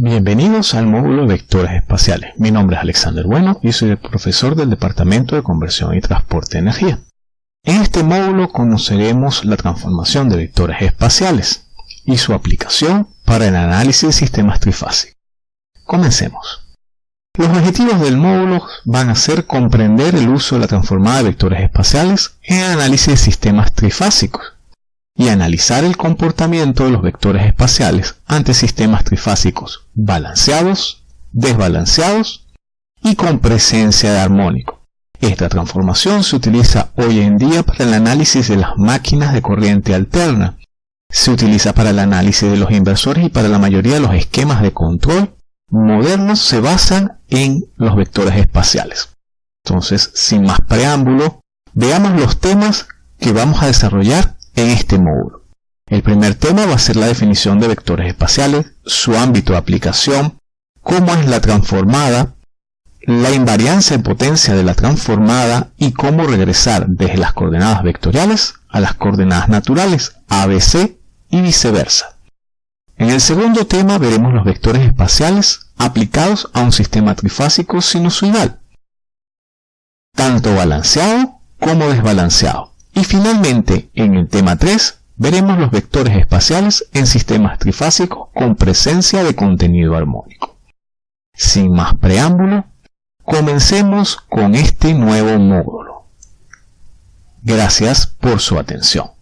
Bienvenidos al módulo de Vectores Espaciales. Mi nombre es Alexander Bueno y soy el profesor del Departamento de Conversión y Transporte de Energía. En este módulo conoceremos la transformación de vectores espaciales y su aplicación para el análisis de sistemas trifásicos. Comencemos. Los objetivos del módulo van a ser comprender el uso de la transformada de vectores espaciales en el análisis de sistemas trifásicos y analizar el comportamiento de los vectores espaciales ante sistemas trifásicos balanceados, desbalanceados y con presencia de armónico. Esta transformación se utiliza hoy en día para el análisis de las máquinas de corriente alterna. Se utiliza para el análisis de los inversores y para la mayoría de los esquemas de control modernos se basan en los vectores espaciales. Entonces, sin más preámbulo, veamos los temas que vamos a desarrollar en este módulo. El primer tema va a ser la definición de vectores espaciales, su ámbito de aplicación, cómo es la transformada, la invariancia en potencia de la transformada y cómo regresar desde las coordenadas vectoriales a las coordenadas naturales ABC y viceversa. En el segundo tema veremos los vectores espaciales aplicados a un sistema trifásico sinusoidal, tanto balanceado como desbalanceado. Y finalmente, en el tema 3, veremos los vectores espaciales en sistemas trifásicos con presencia de contenido armónico. Sin más preámbulo, comencemos con este nuevo módulo. Gracias por su atención.